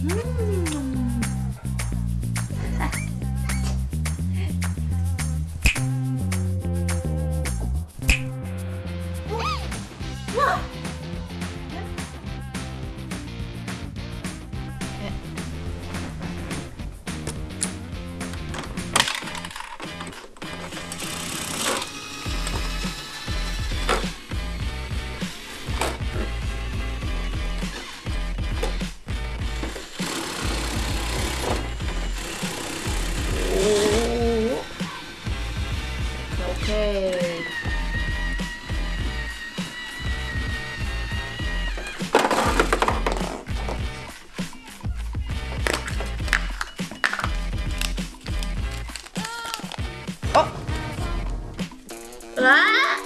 Mmm. Wow.